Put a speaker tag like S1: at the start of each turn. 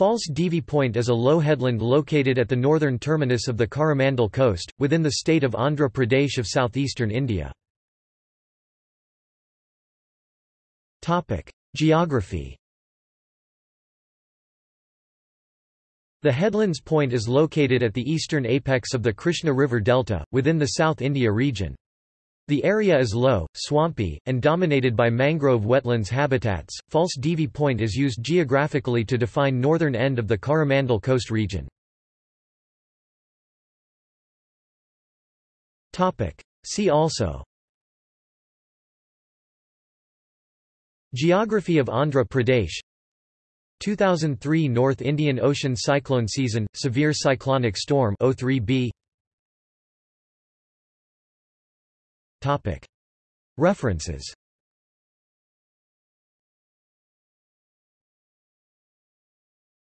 S1: False Divi Point is a low headland located at the northern terminus of the Coromandel coast, within the state of Andhra Pradesh of southeastern India. Geography The Headlands Point is located at the eastern apex of the Krishna River Delta, within the South India region. The area is low, swampy, and dominated by mangrove wetlands habitats. False Divi Point is used geographically to define northern end of the Coromandel Coast region. Topic: See also Geography of Andhra Pradesh 2003 North Indian Ocean cyclone season severe cyclonic storm O3b References